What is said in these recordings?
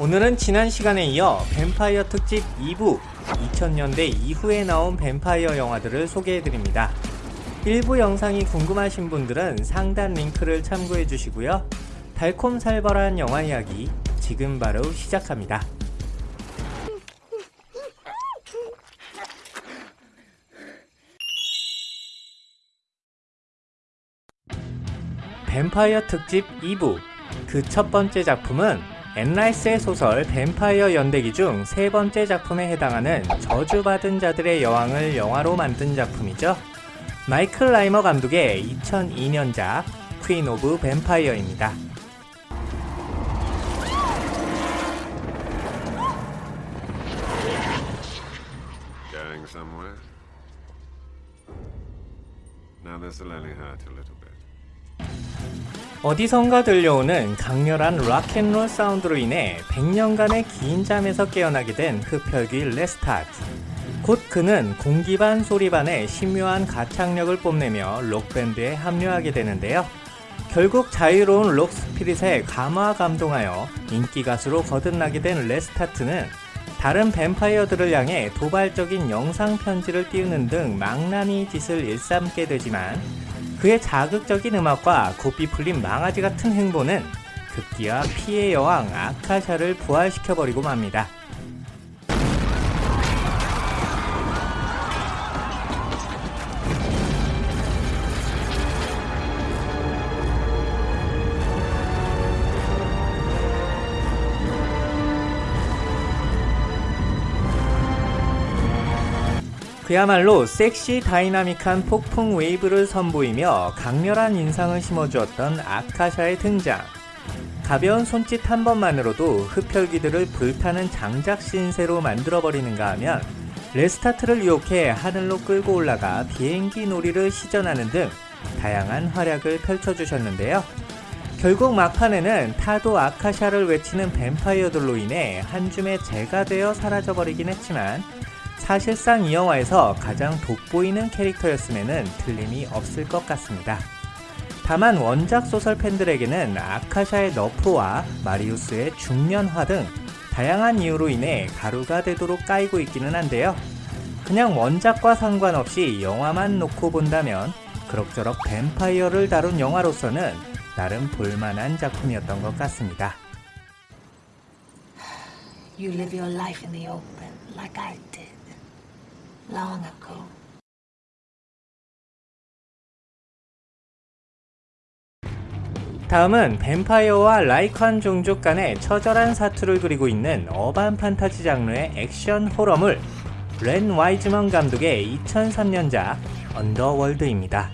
오늘은 지난 시간에 이어 뱀파이어 특집 2부 2000년대 이후에 나온 뱀파이어 영화들을 소개해드립니다. 일부 영상이 궁금하신 분들은 상단 링크를 참고해 주시고요. 달콤살벌한 영화 이야기 지금 바로 시작합니다. 뱀파이어 특집 2부 그 첫 번째 작품은 앤 라이스의 소설 뱀파이어 연대기 중 세 번째 작품에 해당하는 저주받은 자들의 여왕을 영화로 만든 작품이죠. 마이클 라이머 감독의 2002년작 Queen of Vampire입니다. 어디선가 들려오는 강렬한 rock and roll 사운드로 인해 100년간의 긴 잠에서 깨어나게 된 흡혈귀 레스타트. 곧 그는 공기반 소리반의 신묘한 가창력을 뽐내며 록밴드에 합류하게 되는데요. 결국 자유로운 록 spirit에 감화 감동하여 인기 가수로 거듭나게 된 레스타트는 다른 뱀파이어들을 향해 도발적인 영상 편지를 띄우는 등 망나니 짓을 일삼게 되지만 그의 자극적인 음악과 곱비 풀린 망아지 같은 행보는 급기야 피해 여왕 아카샤를 부활시켜버리고 맙니다. 그야말로 섹시 다이나믹한 폭풍 웨이브를 선보이며 강렬한 인상을 심어주었던 아카샤의 등장. 가벼운 손짓 한 번만으로도 흡혈귀들을 불타는 장작 신세로 만들어버리는가 하면 레스타트를 유혹해 하늘로 끌고 올라가 비행기 놀이를 시전하는 등 다양한 활약을 펼쳐주셨는데요. 결국 막판에는 타도 아카샤를 외치는 뱀파이어들로 인해 한 줌의 재가 되어 사라져버리긴 했지만 사실상 이 영화에서 가장 돋보이는 캐릭터였음에는 틀림이 없을 것 같습니다. 다만 원작 소설 팬들에게는 아카샤의 너프와 마리우스의 중년화 등 다양한 이유로 인해 가루가 되도록 까이고 있기는 한데요. 그냥 원작과 상관없이 영화만 놓고 본다면 그럭저럭 뱀파이어를 다룬 영화로서는 나름 볼만한 작품이었던 것 같습니다. You live your life in the open like I did long ago. 다음은 뱀파이어와 라이칸 종족 간의 처절한 사투를 그리고 있는 어반 판타지 장르의 액션 호러물 렌 와이즈먼 감독의 2003년작 언더월드입니다.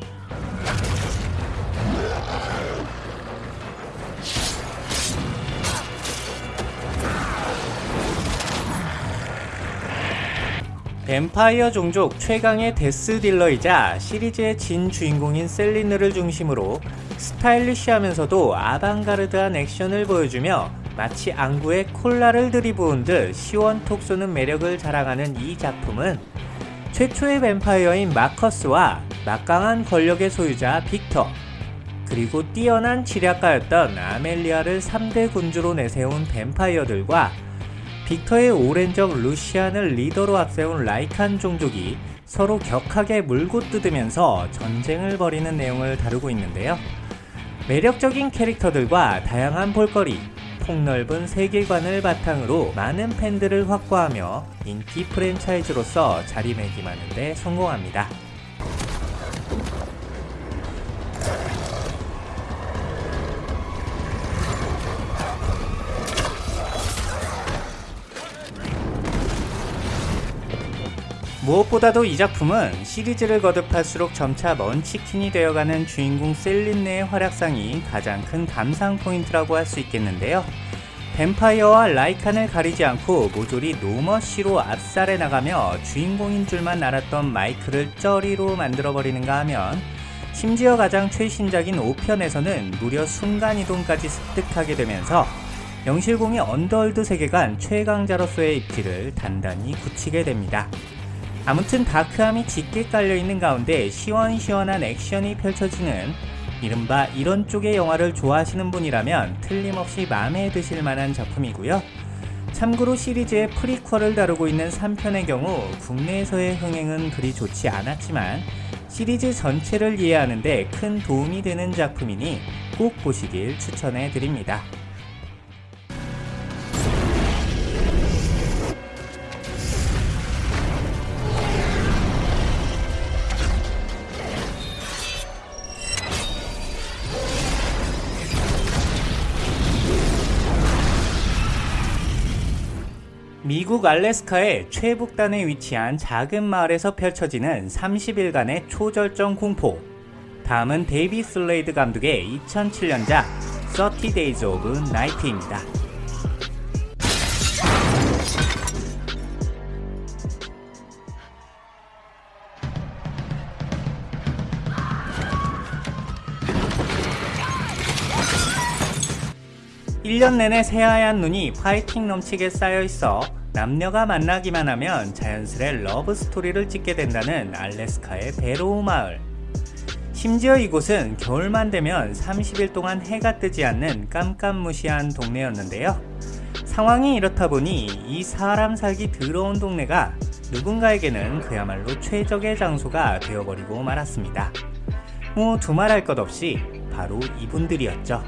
뱀파이어 종족 최강의 Death Dealer이자 시리즈의 진 주인공인 셀리느를 중심으로 스타일리시하면서도 아방가르드한 액션을 보여주며 마치 안구에 콜라를 들이부은 듯 시원톡 쏘는 매력을 자랑하는 이 작품은 최초의 뱀파이어인 마커스와 막강한 권력의 소유자 빅터 그리고 뛰어난 지략가였던 아멜리아를 3대 군주로 내세운 뱀파이어들과 빅터의 오랜 적 루시안을 리더로 앞세운 라이칸 종족이 서로 격하게 물고 뜯으면서 전쟁을 벌이는 내용을 다루고 있는데요. 매력적인 캐릭터들과 다양한 볼거리, 폭넓은 세계관을 바탕으로 많은 팬들을 확보하며 인기 프랜차이즈로서 자리매김하는 데 성공합니다. 무엇보다도 이 작품은 시리즈를 거듭할수록 점차 munchkin이 되어가는 주인공 셀린느의 활약상이 가장 큰 감상 포인트라고 할 수 있겠는데요. 뱀파이어와 라이칸을 가리지 않고 모조리 no mercy로 압살해 나가며 주인공인 줄만 알았던 마이클을 쩌리로 만들어버리는가 하면 심지어 가장 최신작인 5편에서는 무려 순간이동까지 습득하게 되면서 명실공히 Underworld 세계관 최강자로서의 입지를 단단히 굳히게 됩니다. 아무튼 다크함이 짙게 깔려있는 가운데 시원시원한 액션이 펼쳐지는 이른바 이런 쪽의 영화를 좋아하시는 분이라면 틀림없이 마음에 드실 만한 작품이고요. 참고로 시리즈의 프리퀄을 다루고 있는 3편의 경우 국내에서의 흥행은 그리 좋지 않았지만 시리즈 전체를 이해하는데 큰 도움이 되는 작품이니 꼭 보시길 추천해 드립니다. 미국 알래스카의 최북단에 위치한 작은 마을에서 펼쳐지는 30일간의 초절정 공포. 다음은 데이비 슬레이드 감독의 2007년작 30 Days of Night입니다. 일년 내내 새하얀 눈이 파이팅 넘치게 쌓여 있어 남녀가 만나기만 하면 자연스레 러브 스토리를 찍게 된다는 알래스카의 베로우 마을. 심지어 이곳은 겨울만 되면 30일 동안 해가 뜨지 않는 깜깜무시한 동네였는데요. 상황이 이렇다 보니 이 사람 살기 더러운 동네가 누군가에게는 그야말로 최적의 장소가 되어버리고 말았습니다. 뭐 두말할 것 없이 바로 이분들이었죠.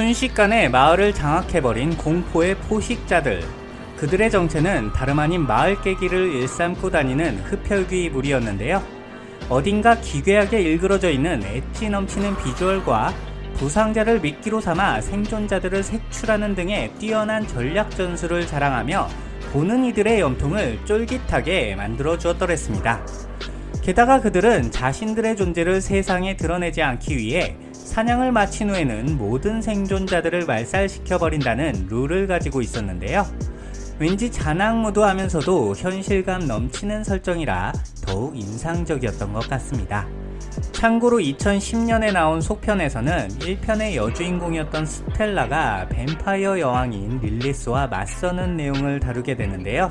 순식간에 마을을 장악해버린 공포의 포식자들. 그들의 정체는 다름 아닌 마을 깨기를 일삼고 다니는 흡혈귀 무리였는데요. 어딘가 기괴하게 일그러져 있는 엣지 넘치는 비주얼과 부상자를 미끼로 삼아 생존자들을 색출하는 등의 뛰어난 전략 전술을 자랑하며 보는 이들의 염통을 쫄깃하게 만들어 주었더랬습니다. 게다가 그들은 자신들의 존재를 세상에 드러내지 않기 위해 사냥을 마친 후에는 모든 생존자들을 말살시켜버린다는 룰을 가지고 있었는데요. 왠지 잔악무도 하면서도 현실감 넘치는 설정이라 더욱 인상적이었던 것 같습니다. 참고로 2010년에 나온 속편에서는 1편의 여주인공이었던 스텔라가 뱀파이어 여왕인 릴리스와 맞서는 내용을 다루게 되는데요.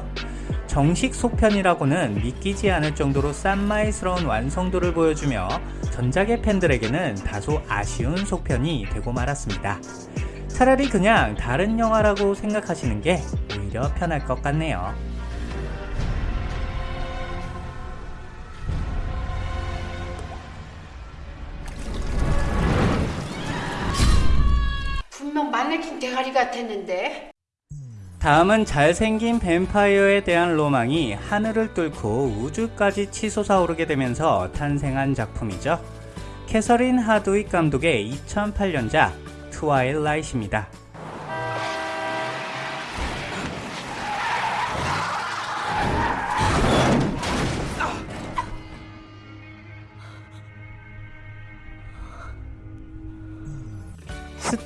정식 속편이라고는 믿기지 않을 정도로 쌈마이스러운 완성도를 보여주며 전작의 팬들에게는 다소 아쉬운 속편이 되고 말았습니다. 차라리 그냥 다른 영화라고 생각하시는 게 오히려 편할 것 같네요. 분명 마네킹 대가리 같았는데. 다음은 잘생긴 뱀파이어에 대한 로망이 하늘을 뚫고 우주까지 치솟아오르게 되면서 탄생한 작품이죠. 캐서린 하드윅 감독의 2008년작 트와일라이트입니다.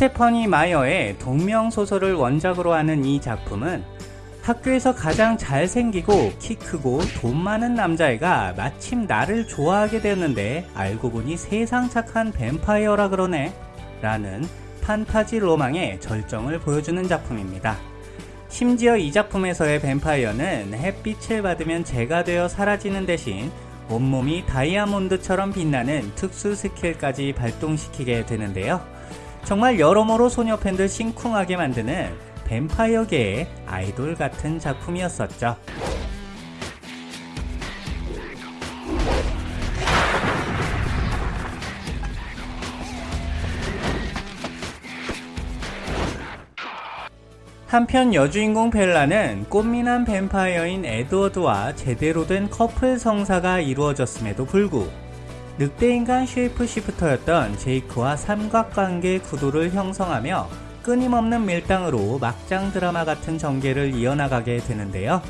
스테퍼니 마이어의 동명소설을 원작으로 하는 이 작품은 학교에서 가장 잘생기고 키 크고 돈 많은 남자애가 마침 나를 좋아하게 되었는데 알고 보니 세상 착한 뱀파이어라 그러네 라는 판타지 로망의 절정을 보여주는 작품입니다. 심지어 이 작품에서의 뱀파이어는 햇빛을 받으면 재가 되어 사라지는 대신 온몸이 다이아몬드처럼 빛나는 특수 스킬까지 발동시키게 되는데요. 정말 여러모로 소녀 팬들 심쿵하게 만드는 뱀파이어계의 아이돌 같은 작품이었었죠. 한편 여주인공 벨라는 꽃미남 뱀파이어인 에드워드와 제대로 된 커플 성사가 이루어졌음에도 불구 늑대인간 shape shifter였던 제이크와 삼각관계 구도를 형성하며 끊임없는 밀당으로 막장 드라마 같은 전개를 이어나가게 되는데요.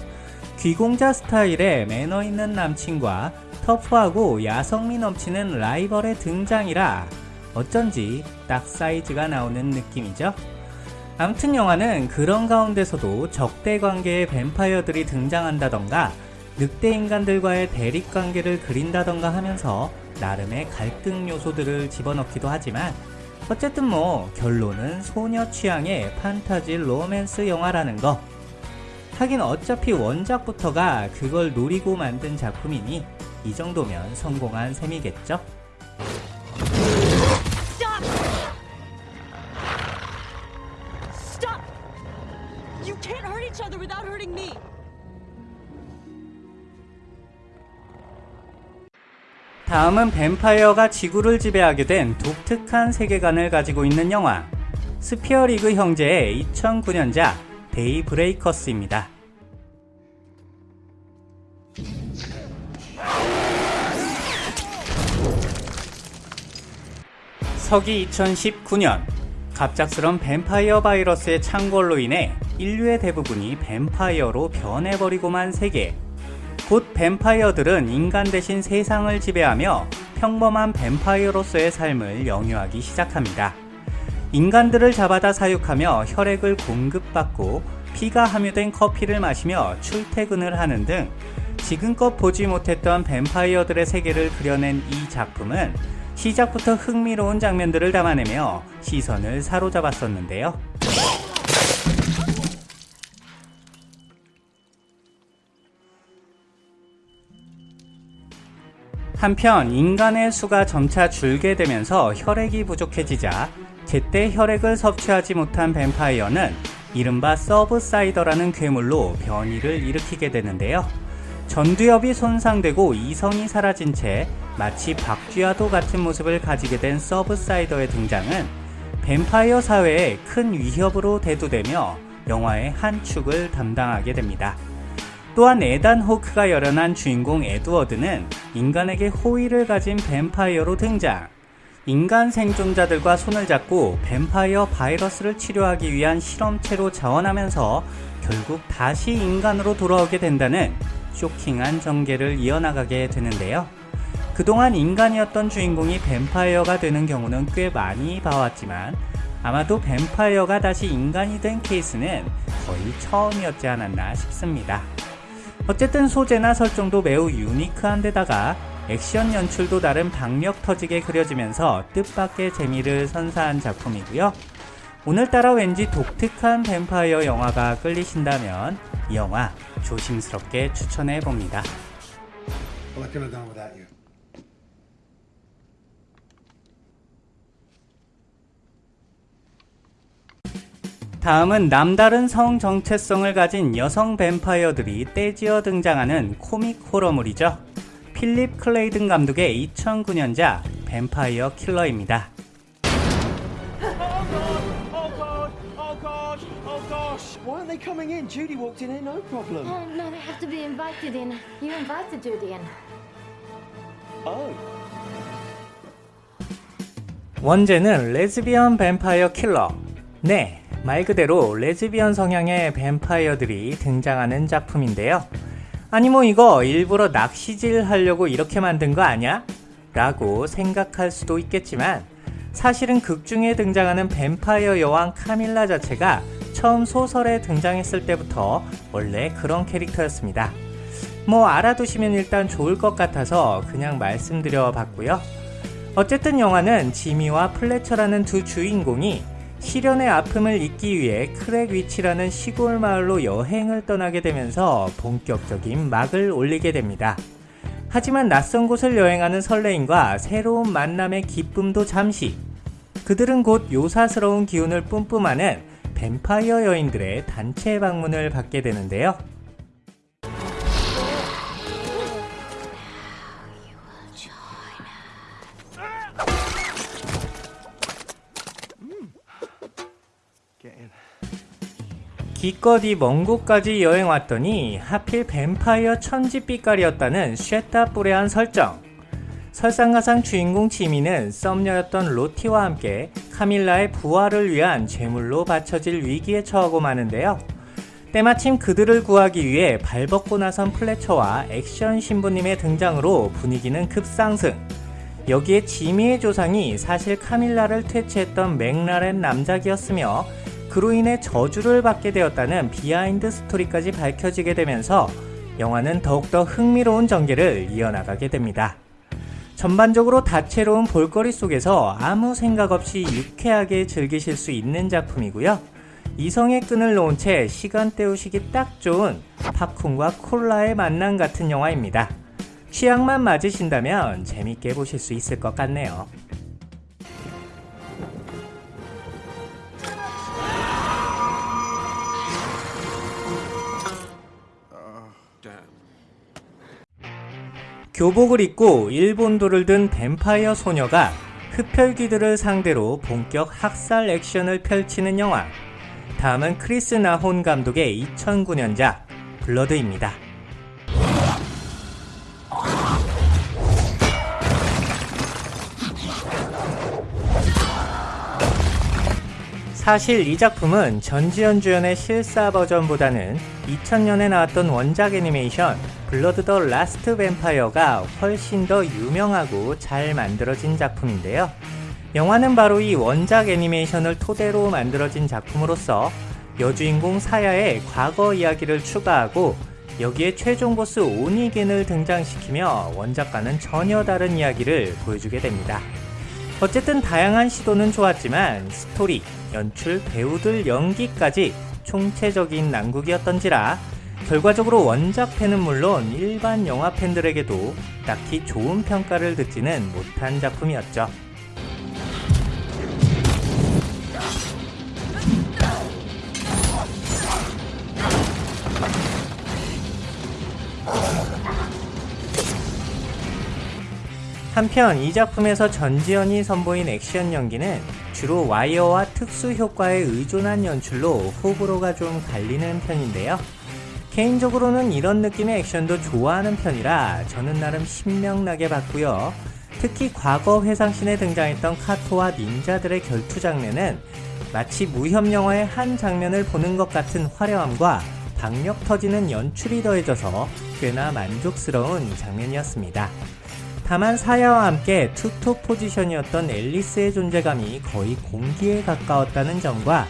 귀공자 스타일의 매너 있는 남친과 터프하고 야성미 넘치는 라이벌의 등장이라 어쩐지 딱 사이즈가 나오는 느낌이죠. 암튼 영화는 그런 가운데서도 적대 관계의 뱀파이어들이 등장한다던가 늑대 인간들과의 대립 관계를 그린다던가 하면서 나름의 갈등 요소들을 집어넣기도 하지만 어쨌든 뭐 결론은 소녀 취향의 판타지 로맨스 영화라는 거 하긴 어차피 원작부터가 그걸 노리고 만든 작품이니 이 정도면 성공한 셈이겠죠? 다음은 뱀파이어가 지구를 지배하게 된 독특한 세계관을 가지고 있는 영화 스피어리그 형제의 2009년작 데이 브레이커스입니다. 서기 2019년 갑작스런 뱀파이어 바이러스의 창궐로 인해 인류의 대부분이 뱀파이어로 변해버리고만 세계 곧 뱀파이어들은 인간 대신 세상을 지배하며 평범한 뱀파이어로서의 삶을 영유하기 시작합니다. 인간들을 잡아다 사육하며 혈액을 공급받고 피가 함유된 커피를 마시며 출퇴근을 하는 등 지금껏 보지 못했던 뱀파이어들의 세계를 그려낸 이 작품은 시작부터 흥미로운 장면들을 담아내며 시선을 사로잡았었는데요. 한편 인간의 수가 점차 줄게 되면서 혈액이 부족해지자 제때 혈액을 섭취하지 못한 뱀파이어는 이른바 서브사이더라는 괴물로 변이를 일으키게 되는데요. 전두엽이 손상되고 이성이 사라진 채 마치 박쥐와도 같은 모습을 가지게 된 subsider의 등장은 뱀파이어 사회에 큰 위협으로 대두되며 영화의 한 축을 담당하게 됩니다. 또한 에단 호크가 열연한 주인공 에드워드는 인간에게 호의를 가진 뱀파이어로 등장. 인간 생존자들과 손을 잡고 뱀파이어 바이러스를 치료하기 위한 실험체로 자원하면서 결국 다시 인간으로 돌아오게 된다는 쇼킹한 전개를 이어나가게 되는데요. 그동안 인간이었던 주인공이 뱀파이어가 되는 경우는 꽤 많이 봐왔지만 아마도 뱀파이어가 다시 인간이 된 케이스는 거의 처음이었지 않았나 싶습니다. 어쨌든 소재나 설정도 매우 유니크한 데다가 액션 연출도 나름 박력 터지게 그려지면서 뜻밖의 재미를 선사한 작품이고요. 오늘따라 왠지 독특한 뱀파이어 영화가 끌리신다면 이 영화 조심스럽게 추천해 봅니다. Well, I couldn't have done without you. 다음은 남다른 성 정체성을 가진 여성 뱀파이어들이 떼지어 등장하는 코믹 호러물이죠. 필립 클레이든 감독의 2009년작 뱀파이어 킬러입니다. Oh god! Oh god! Oh gosh! Why aren't they coming in? Judy walked in here, no problem. Oh, no, they have to be invited in. You invited Judy in. Oh. 원제는 레즈비언 뱀파이어 킬러. 네, 말 그대로 레즈비언 성향의 뱀파이어들이 등장하는 작품인데요. 아니 뭐 이거 일부러 낚시질 하려고 이렇게 만든 거 아냐? 라고 생각할 수도 있겠지만 사실은 극 중에 등장하는 뱀파이어 여왕 카밀라 자체가 처음 소설에 등장했을 때부터 원래 그런 캐릭터였습니다. 뭐 알아두시면 일단 좋을 것 같아서 그냥 말씀드려 봤고요. 어쨌든 영화는 지미와 플래처라는 두 주인공이 실연의 아픔을 잊기 위해 크랙위치라는 시골 마을로 여행을 떠나게 되면서 본격적인 막을 올리게 됩니다. 하지만 낯선 곳을 여행하는 설레임과 새로운 만남의 기쁨도 잠시. 그들은 곧 요사스러운 기운을 뿜뿜하는 뱀파이어 여인들의 단체 방문을 받게 되는데요. 기껏이 먼 곳까지 여행 왔더니 하필 뱀파이어 천지빛깔이었다는 쉐타 뿌레한 설정. 설상가상 주인공 지미는 썸녀였던 로티와 함께 카밀라의 부활을 위한 제물로 바쳐질 위기에 처하고 마는데요. 때마침 그들을 구하기 위해 발벗고 나선 플래처와 액션 신부님의 등장으로 분위기는 급상승. 여기에 지미의 조상이 사실 카밀라를 퇴치했던 맥라렌 남작이었으며 그로 인해 저주를 받게 되었다는 behind story까지 밝혀지게 되면서 영화는 더욱더 흥미로운 전개를 이어나가게 됩니다. 전반적으로 다채로운 볼거리 속에서 아무 생각 없이 유쾌하게 즐기실 수 있는 작품이고요. 이성의 끈을 놓은 채 시간 때우시기 딱 좋은 팝콘과 콜라의 만남 같은 영화입니다. 취향만 맞으신다면 재밌게 보실 수 있을 것 같네요. 교복을 입고 일본도를 든 뱀파이어 소녀가 흡혈귀들을 상대로 본격 학살 액션을 펼치는 영화. 다음은 크리스 나혼 감독의 2009년작 블러드입니다. 사실 이 작품은 전지현 주연의 실사 버전보다는 2000년에 나왔던 원작 애니메이션 블러드 더 라스트 뱀파이어가 훨씬 더 유명하고 잘 만들어진 작품인데요. 영화는 바로 이 원작 애니메이션을 토대로 만들어진 작품으로서 여주인공 사야의 과거 이야기를 추가하고 여기에 최종 보스 오니겐을 등장시키며 원작과는 전혀 다른 이야기를 보여주게 됩니다. 어쨌든 다양한 시도는 좋았지만 스토리, 연출, 배우들 연기까지 총체적인 난국이었던지라 결과적으로 원작 팬은 물론 일반 영화 팬들에게도 딱히 좋은 평가를 듣지는 못한 작품이었죠. 한편 이 작품에서 전지현이 선보인 액션 연기는 주로 와이어와 특수 효과에 의존한 연출로 호불호가 좀 갈리는 편인데요. 개인적으로는 이런 느낌의 액션도 좋아하는 편이라 저는 나름 신명나게 봤고요. 특히 과거 회상신에 등장했던 카토와 닌자들의 결투 장면은 마치 무협 영화의 한 장면을 보는 것 같은 화려함과 박력 터지는 연출이 더해져서 꽤나 만족스러운 장면이었습니다. 다만 사야와 함께 투톱 포지션이었던 앨리스의 존재감이 거의 공기에 가까웠다는 점과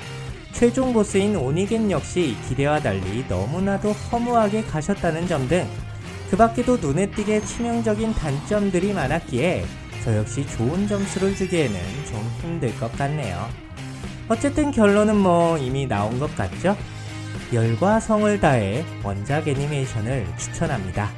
최종 보스인 오니겐 역시 기대와 달리 너무나도 허무하게 가셨다는 점 등 그 밖에도 눈에 띄게 치명적인 단점들이 많았기에 저 역시 좋은 점수를 주기에는 좀 힘들 것 같네요. 어쨌든 결론은 뭐 이미 나온 것 같죠? 열과 성을 다해 원작 애니메이션을 추천합니다.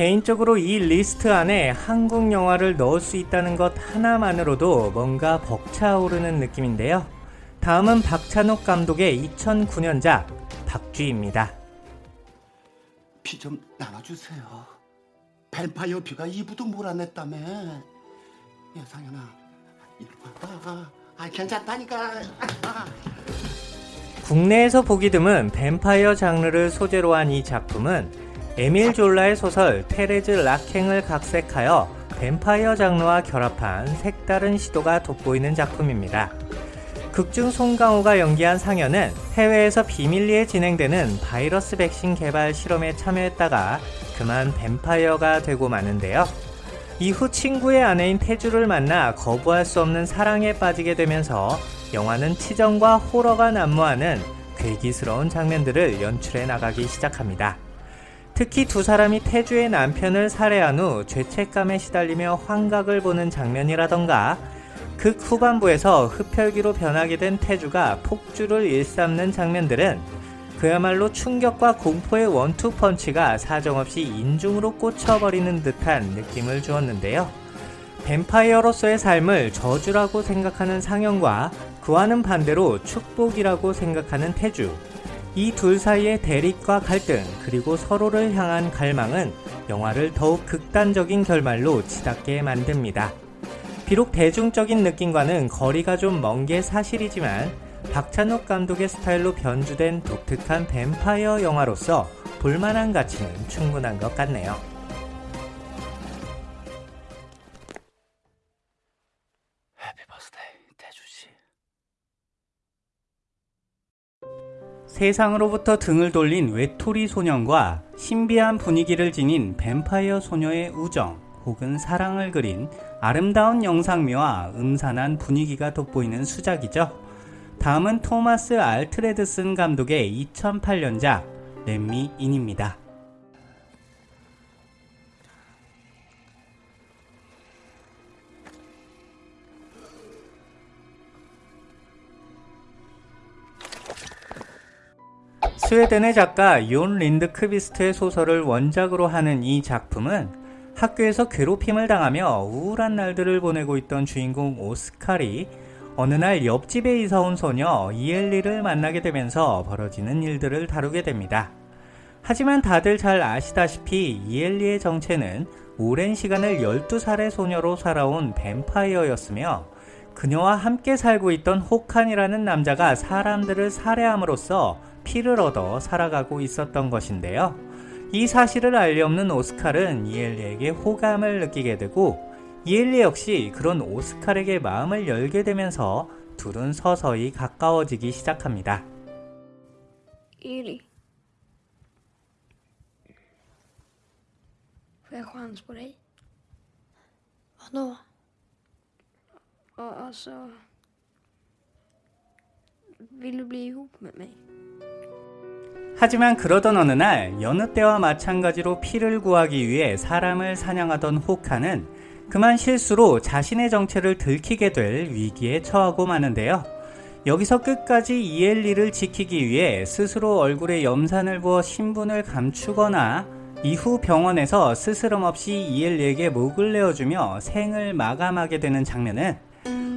개인적으로 이 리스트 안에 한국 영화를 넣을 수 있다는 것 하나만으로도 뭔가 벅차오르는 느낌인데요. 다음은 박찬욱 감독의 2009년작 박쥐입니다. 피 좀 나눠주세요. 뱀파이어 피가 이브도 몰아냈다며. 야 상현아, 이리 와봐. 아 괜찮다니까. 아. 국내에서 보기 드문 뱀파이어 장르를 소재로 한 이 작품은 에밀 졸라의 소설 테레즈 라캥을 각색하여 뱀파이어 장르와 결합한 색다른 시도가 돋보이는 작품입니다. 극중 송강호가 연기한 상현은 해외에서 비밀리에 진행되는 바이러스 백신 개발 실험에 참여했다가 그만 뱀파이어가 되고 마는데요. 이후 친구의 아내인 태주를 만나 거부할 수 없는 사랑에 빠지게 되면서 영화는 치정과 호러가 난무하는 괴기스러운 장면들을 연출해 나가기 시작합니다. 특히 두 사람이 태주의 남편을 살해한 후 죄책감에 시달리며 환각을 보는 장면이라던가 극 후반부에서 흡혈귀로 변하게 된 태주가 폭주를 일삼는 장면들은 그야말로 충격과 공포의 원투펀치가 사정없이 인중으로 꽂혀버리는 듯한 느낌을 주었는데요. 뱀파이어로서의 삶을 저주라고 생각하는 상영과 그와는 반대로 축복이라고 생각하는 태주. 이 둘 사이의 대립과 갈등 그리고 서로를 향한 갈망은 영화를 더욱 극단적인 결말로 치닫게 만듭니다. 비록 대중적인 느낌과는 거리가 좀 먼 게 사실이지만 박찬욱 감독의 스타일로 변주된 독특한 뱀파이어 영화로서 볼만한 가치는 충분한 것 같네요. 세상으로부터 등을 돌린 외톨이 소년과 신비한 분위기를 지닌 뱀파이어 소녀의 우정 혹은 사랑을 그린 아름다운 영상미와 음산한 분위기가 돋보이는 수작이죠. 다음은 토마스 알트레드슨 감독의 2008년작 렛미 인입니다. 스웨덴의 작가 욘 린드 크비스트의 소설을 원작으로 하는 이 작품은 학교에서 괴롭힘을 당하며 우울한 날들을 보내고 있던 주인공 오스칼이 어느 날 옆집에 이사 온 소녀 이엘리를 만나게 되면서 벌어지는 일들을 다루게 됩니다. 하지만 다들 잘 아시다시피 이엘리의 정체는 오랜 시간을 12살의 소녀로 살아온 뱀파이어였으며 그녀와 함께 살고 있던 호칸이라는 남자가 사람들을 살해함으로써 피를 얻어 살아가고 있었던 것인데요. 이 사실을 알리 없는 오스칼은 이엘리에게 호감을 느끼게 되고 이엘리 역시 그런 오스칼에게 마음을 열게 되면서 둘은 서서히 가까워지기 시작합니다. Eli. Får jag chans. Vill du bli ihop med mig? 하지만 그러던 어느 날 여느 때와 마찬가지로 피를 구하기 위해 사람을 사냥하던 호카는 그만 실수로 자신의 정체를 들키게 될 위기에 처하고 마는데요. 여기서 끝까지 이엘리를 지키기 위해 스스로 얼굴에 염산을 부어 신분을 감추거나 이후 병원에서 스스럼 없이 이엘리에게 목을 내어주며 생을 마감하게 되는 장면은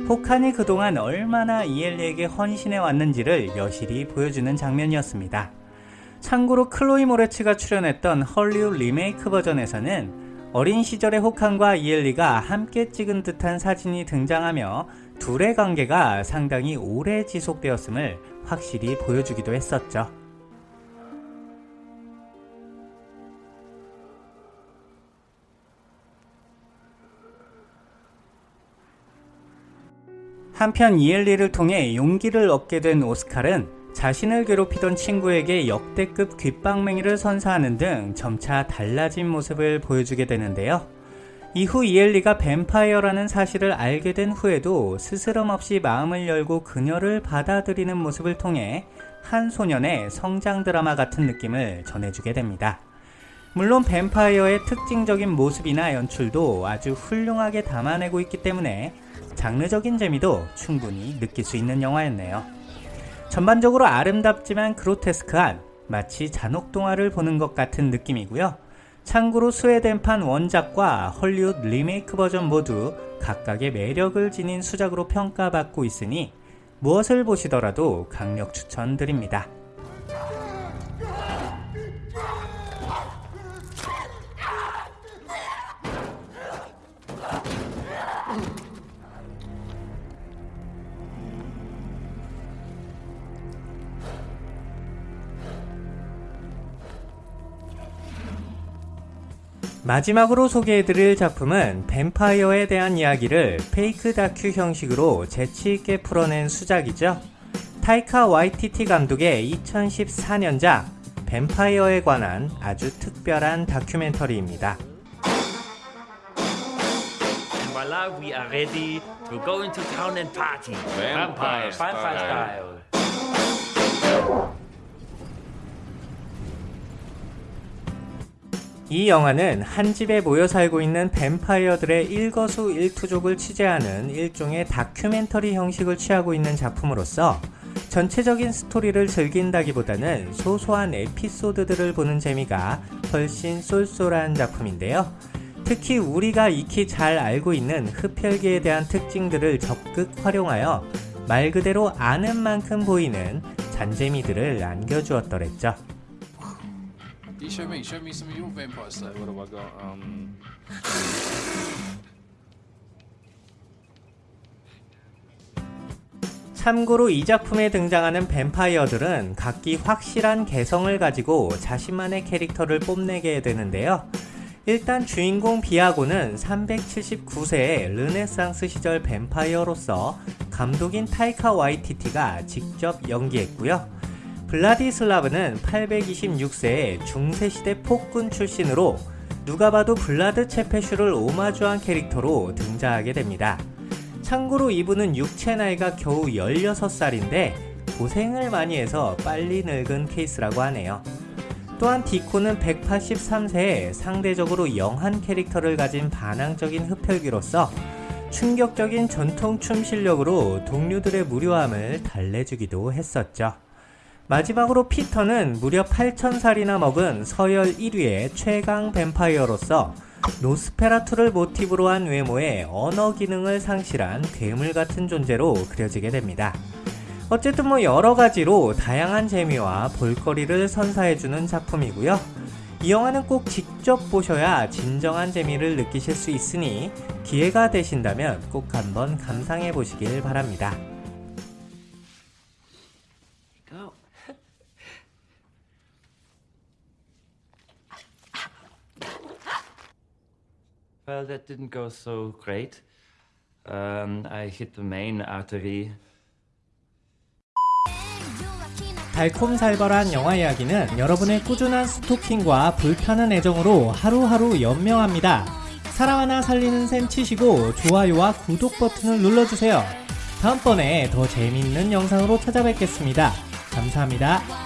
호칸이 그동안 얼마나 이엘리에게 헌신해 왔는지를 여실히 보여주는 장면이었습니다. 참고로 클로이 모레츠가 출연했던 헐리우드 리메이크 버전에서는 어린 시절의 호칸과 이엘리가 함께 찍은 듯한 사진이 등장하며 둘의 관계가 상당히 오래 지속되었음을 확실히 보여주기도 했었죠. 한편 이엘리를 통해 용기를 얻게 된 오스칼은 자신을 괴롭히던 친구에게 역대급 귓방맹이를 선사하는 등 점차 달라진 모습을 보여주게 되는데요. 이후 이엘리가 뱀파이어라는 사실을 알게 된 후에도 스스럼 없이 마음을 열고 그녀를 받아들이는 모습을 통해 한 소년의 성장 드라마 같은 느낌을 전해주게 됩니다. 물론 뱀파이어의 특징적인 모습이나 연출도 아주 훌륭하게 담아내고 있기 때문에 장르적인 재미도 충분히 느낄 수 있는 영화였네요. 전반적으로 아름답지만 그로테스크한 마치 잔혹동화를 보는 것 같은 느낌이고요. 참고로 스웨덴판 원작과 헐리우드 리메이크 버전 모두 각각의 매력을 지닌 수작으로 평가받고 있으니 무엇을 보시더라도 강력 추천드립니다. 마지막으로 소개해드릴 작품은 뱀파이어에 대한 이야기를 페이크 다큐 형식으로 재치있게 풀어낸 수작이죠. 타이카 와이티티 감독의 2014년작 뱀파이어에 관한 아주 특별한 다큐멘터리입니다. Voila, we are ready to go into town and party. Vampire, vampire style. 이 영화는 한 집에 모여 살고 있는 뱀파이어들의 일거수 일투족을 취재하는 일종의 다큐멘터리 형식을 취하고 있는 작품으로서 전체적인 스토리를 즐긴다기보다는 소소한 에피소드들을 보는 재미가 훨씬 쏠쏠한 작품인데요. 특히 우리가 익히 잘 알고 있는 흡혈귀에 대한 특징들을 적극 활용하여 말 그대로 아는 만큼 보이는 잔재미들을 안겨주었더랬죠. You show me, show me some of your vampire stuff. What have I got? Um. 참고로 이 작품에 등장하는 뱀파이어들은 각기 확실한 개성을 가지고 자신만의 캐릭터를 뽐내게 되는데요. 일단 주인공 비아고는 379세의 르네상스 시절 뱀파이어로서 감독인 타이카 와이티티가 직접 연기했고요. 블라디슬라브는 826세의 중세시대 폭군 출신으로 누가 봐도 블라드 체페슈를 오마주한 캐릭터로 등장하게 됩니다. 참고로 이분은 육체 나이가 겨우 16살인데 고생을 많이 해서 빨리 늙은 케이스라고 하네요. 또한 디코는 183세에 상대적으로 영한 캐릭터를 가진 반항적인 흡혈귀로서 충격적인 전통 춤 실력으로 동료들의 무료함을 달래주기도 했었죠. 마지막으로 피터는 무려 8,000살이나 먹은 서열 1위의 최강 뱀파이어로서 노스페라투를 모티브로 한 외모에 언어 기능을 상실한 괴물 같은 존재로 그려지게 됩니다. 어쨌든 뭐 여러가지로 다양한 재미와 볼거리를 선사해주는 작품이고요. 이 영화는 꼭 직접 보셔야 진정한 재미를 느끼실 수 있으니 기회가 되신다면 꼭 한번 감상해 보시길 바랍니다. Well, that didn't go so great. Um, I hit the main artery. 달콤살벌한 영화 이야기는 여러분의 꾸준한 스토킹과 불타는 애정으로 하루하루 연명합니다. 사랑 하나 살리는 셈 치시고 좋아요와 구독 버튼을 눌러주세요. 다음번에 더 재밌는 영상으로 찾아뵙겠습니다. 감사합니다.